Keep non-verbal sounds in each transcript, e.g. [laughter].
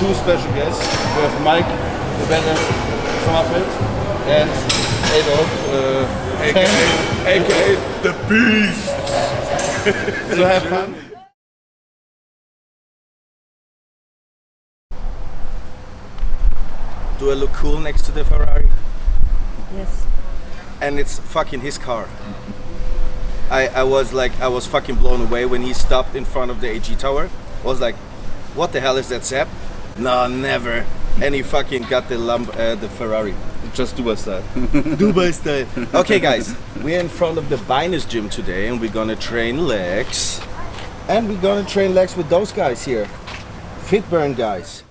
two special guests. We have Mike, the band Sommerfeld, and Adolf, uh, AKA, AKA the Beast. [laughs] so have fun. Do I look cool next to the Ferrari? Yes. And it's fucking his car. I, I was like, I was fucking blown away when he stopped in front of the AG Tower. I was like, what the hell is that, Sepp? No, never. And he fucking got the lump, uh, the Ferrari. Just Dubai style. [laughs] Dubai style. Okay, guys, we're in front of the Binus gym today, and we're gonna train legs. And we're gonna train legs with those guys here, Fitburn guys.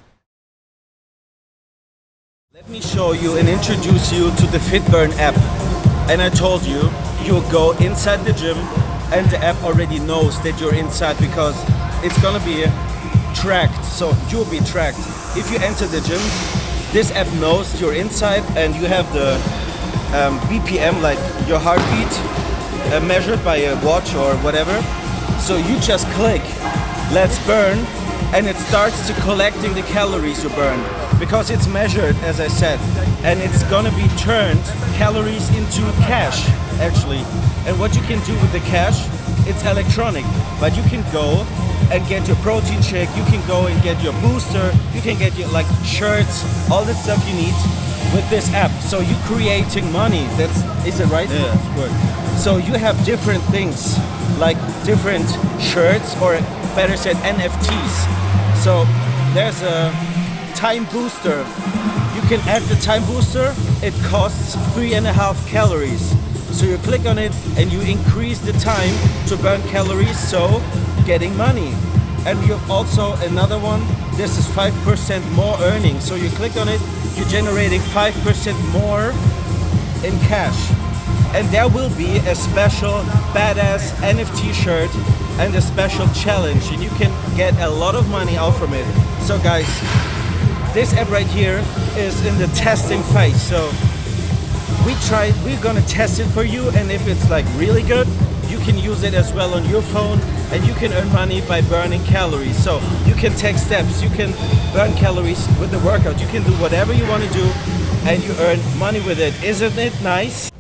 Let me show you and introduce you to the Fitburn app. And I told you, you'll go inside the gym, and the app already knows that you're inside because it's gonna be tracked. So you'll be tracked. If you enter the gym, this app knows you're inside and you have the um, BPM, like your heartbeat, uh, measured by a watch or whatever. So you just click, let's burn, and it starts to collecting the calories you burn because it's measured, as I said, and it's gonna be turned calories into cash, actually. And what you can do with the cash, it's electronic, but you can go and get your protein shake, you can go and get your booster, you can get your like shirts, all the stuff you need with this app. So you're creating money. That's is it right? Yeah, of course. So you have different things, like different shirts, or better said, NFTs. So there's a time booster. You can add the time booster. It costs three and a half calories. So you click on it and you increase the time to burn calories, so getting money. And you also another one. This is 5% more earning. So you click on it, you're generating 5% more in cash. And there will be a special badass NFT shirt and a special challenge and you can get a lot of money out from it. So guys, this app right here is in the testing phase. So we try, we're gonna test it for you and if it's like really good, can use it as well on your phone and you can earn money by burning calories. So you can take steps, you can burn calories with the workout, you can do whatever you want to do and you earn money with it. Isn't it nice?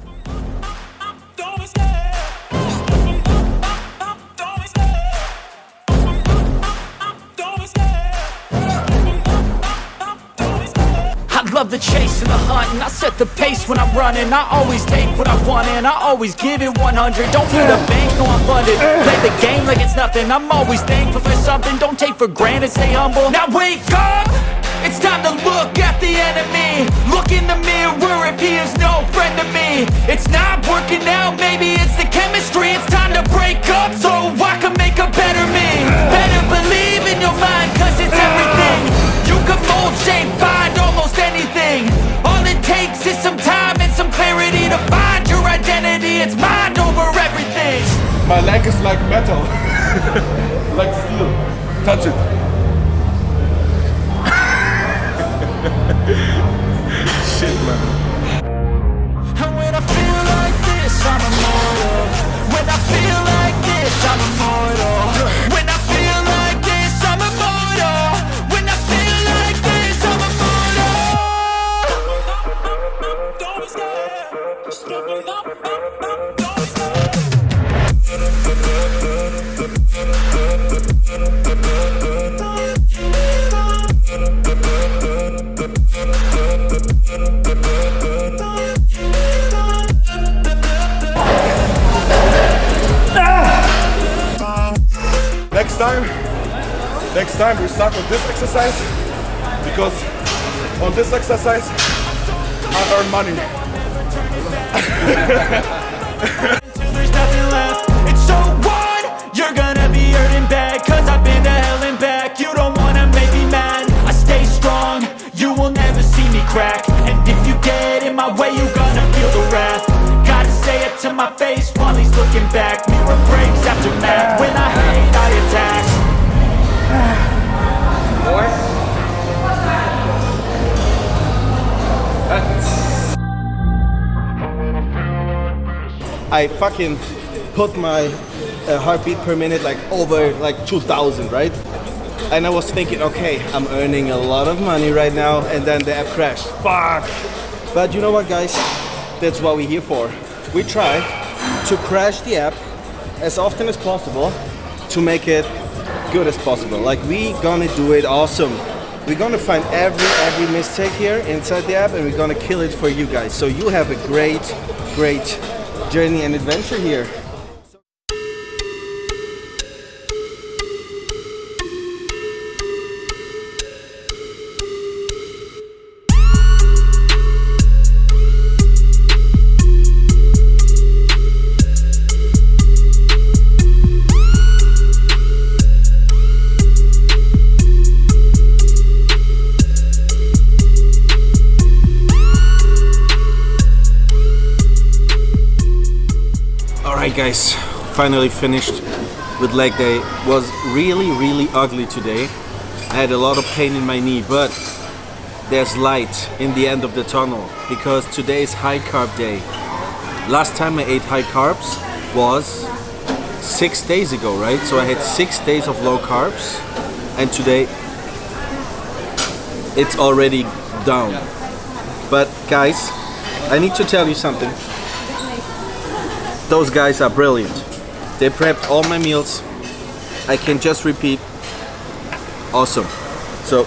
Love the chase and the hunt and I set the pace when I'm running. I always take what I want and I always give it 100 Don't need a bank, no I'm funded. Play the game like it's nothing. I'm always thankful for something. Don't take for granted, stay humble. Now wake up! It's time to look at the enemy. Look in the mirror if he is no friend to me. It's not working out, maybe it's the chemistry. It's time to break up so I can make a better me. Better believe in your mind cause it's everything. You can mold, shape, it's mind over everything My leg is like metal. [laughs] like steel. Touch it. [laughs] Shit, man. Next time we start with this exercise because on this exercise I earn money. [laughs] You're gonna be bad Cause I've been hell and back. You don't wanna make me mad. I stay strong. You will never see me crack. And if you get in my way You're gonna feel the wrath. Gotta say it to my face While he's looking back. Mirror breaks after math I fucking put my uh, heartbeat per minute like over like 2000, right? and I was thinking, okay, I'm earning a lot of money right now, and then the app crashed. Fuck! But you know what, guys? That's what we're here for. We try to crash the app as often as possible to make it good as possible. Like we gonna do it awesome. We're gonna find every every mistake here inside the app and we're gonna kill it for you guys. So you have a great, great journey and adventure here. Guys, finally finished with leg day. Was really really ugly today. I had a lot of pain in my knee, but there's light in the end of the tunnel because today is high carb day. Last time I ate high carbs was six days ago, right? So I had six days of low carbs and today it's already down. But guys, I need to tell you something. Those guys are brilliant. They prepped all my meals. I can just repeat. Awesome. So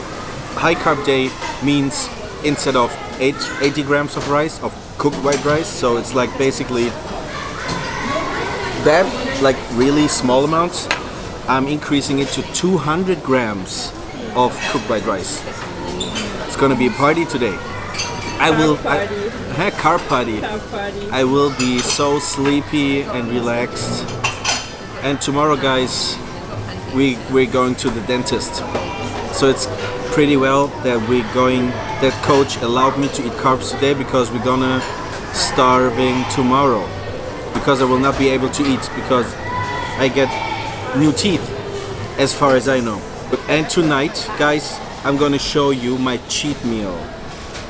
high carb day means instead of eight, 80 grams of rice, of cooked white rice, so it's like basically that, like really small amounts, I'm increasing it to 200 grams of cooked white rice. It's gonna be a party today. I will. I, car party. Car party. I will be so sleepy and relaxed. And tomorrow, guys, we we're going to the dentist. So it's pretty well that we're going. That coach allowed me to eat carbs today because we're gonna starving tomorrow. Because I will not be able to eat because I get new teeth, as far as I know. And tonight, guys, I'm gonna show you my cheat meal.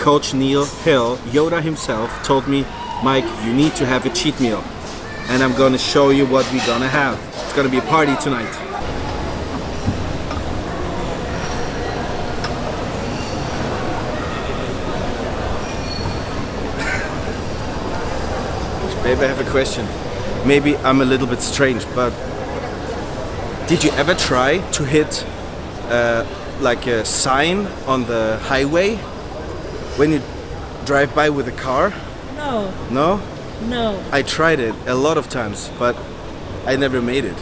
Coach Neil Hill, Yoda himself, told me, Mike, you need to have a cheat meal. And I'm gonna show you what we're gonna have. It's gonna be a party tonight. Maybe I have a question. Maybe I'm a little bit strange, but did you ever try to hit uh, like a sign on the highway when you drive by with a car? No, No? no. I tried it a lot of times, but I never made it.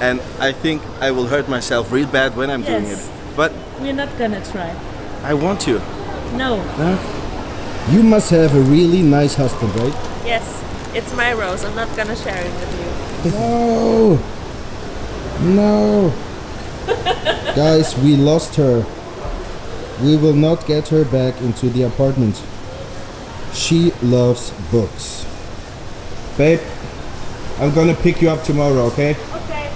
And I think I will hurt myself real bad when I'm doing Yes. it. But We're not gonna try. I want to. No. You must have a really nice husband, right? Yes, it's my rose. I'm not gonna share it with you. No! No! [laughs] Guys, we lost her. We will not get her back into the apartment. She loves books. Babe, I'm gonna pick you up tomorrow, okay? Okay.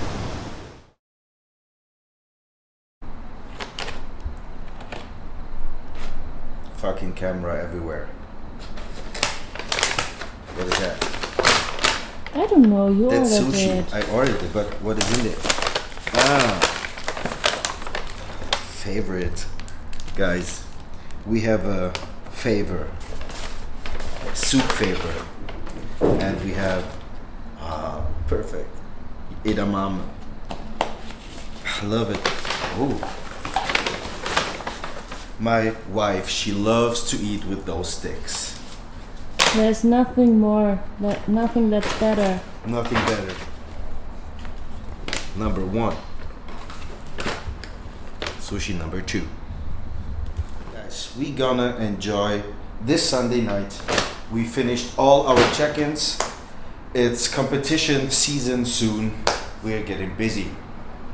Fucking camera everywhere. What is that? I don't know. You That's ordered sushi. it. I ordered it, but what is in there? Ah. Favorite. Guys, we have a favor. Soup favor. And we have ah perfect. Edamame. I love it. Ooh. My wife, she loves to eat with those sticks. There's nothing more. That nothing that's better. Nothing better. Number one. Sushi number two. Guys, we gonna enjoy this Sunday night. We finished all our check-ins. It's competition season soon. We're getting busy.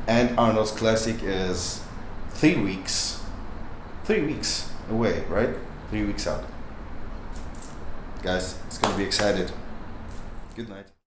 And Arnold's Classic is three weeks. Three weeks away, right? Three weeks out. Guys, it's gonna be excited. Good night.